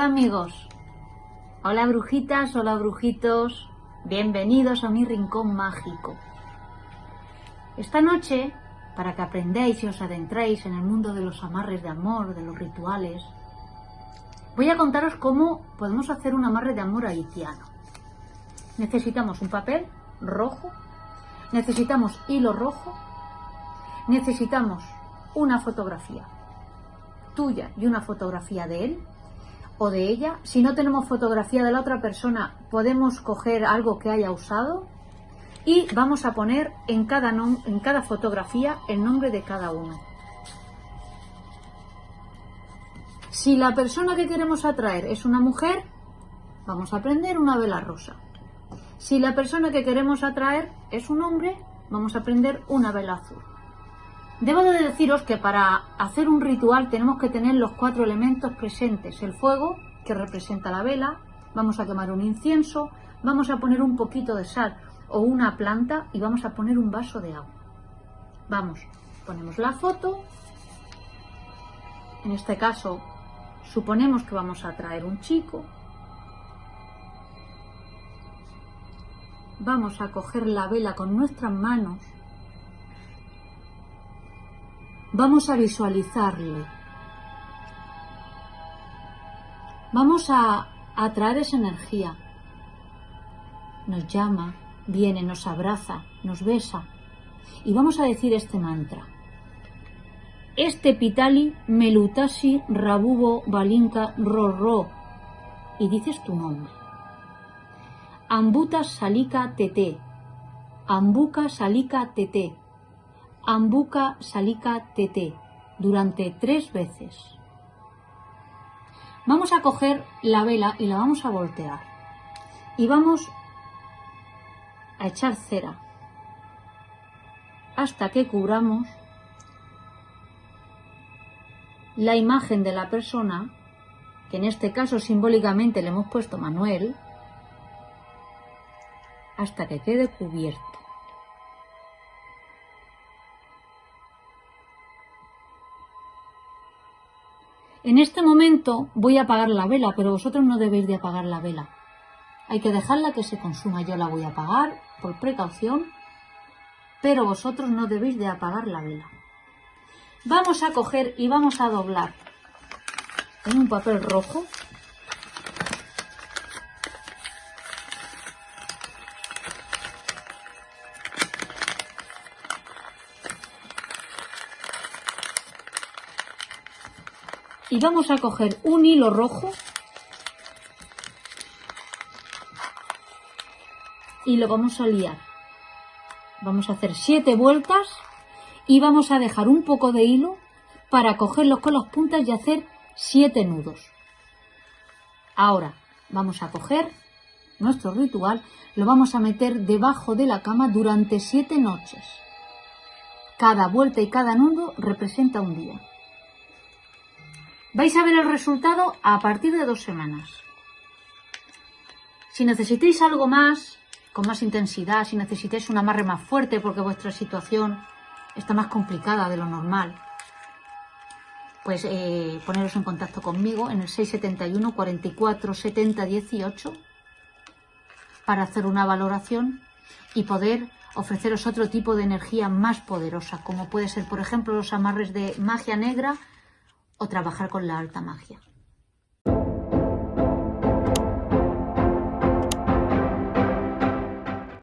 Hola amigos, hola brujitas, hola brujitos, bienvenidos a mi rincón mágico. Esta noche, para que aprendáis y os adentréis en el mundo de los amarres de amor, de los rituales, voy a contaros cómo podemos hacer un amarre de amor haitiano. Necesitamos un papel rojo, necesitamos hilo rojo, necesitamos una fotografía tuya y una fotografía de él, o de ella. Si no tenemos fotografía de la otra persona, podemos coger algo que haya usado y vamos a poner en cada, en cada fotografía el nombre de cada uno. Si la persona que queremos atraer es una mujer, vamos a prender una vela rosa. Si la persona que queremos atraer es un hombre, vamos a prender una vela azul. Debo de deciros que para hacer un ritual tenemos que tener los cuatro elementos presentes. El fuego, que representa la vela, vamos a quemar un incienso, vamos a poner un poquito de sal o una planta y vamos a poner un vaso de agua. Vamos, ponemos la foto. En este caso, suponemos que vamos a traer un chico. Vamos a coger la vela con nuestras manos Vamos a visualizarle. Vamos a atraer esa energía. Nos llama, viene, nos abraza, nos besa. Y vamos a decir este mantra. Este pitali melutasi rabubo balinka ro Y dices tu nombre. Ambuta salika tete. Ambuka salika tete. Ambuka Salika Tete durante tres veces. Vamos a coger la vela y la vamos a voltear. Y vamos a echar cera hasta que cubramos la imagen de la persona, que en este caso simbólicamente le hemos puesto Manuel, hasta que quede cubierto. En este momento voy a apagar la vela, pero vosotros no debéis de apagar la vela. Hay que dejarla que se consuma. Yo la voy a apagar por precaución, pero vosotros no debéis de apagar la vela. Vamos a coger y vamos a doblar en un papel rojo y vamos a coger un hilo rojo y lo vamos a liar. Vamos a hacer siete vueltas y vamos a dejar un poco de hilo para cogerlos con las puntas y hacer siete nudos. Ahora vamos a coger nuestro ritual, lo vamos a meter debajo de la cama durante siete noches. Cada vuelta y cada nudo representa un día. Vais a ver el resultado a partir de dos semanas. Si necesitáis algo más, con más intensidad, si necesitáis un amarre más fuerte porque vuestra situación está más complicada de lo normal, pues eh, poneros en contacto conmigo en el 671 44 70 18 para hacer una valoración y poder ofreceros otro tipo de energía más poderosa, como puede ser, por ejemplo, los amarres de magia negra o trabajar con la alta magia.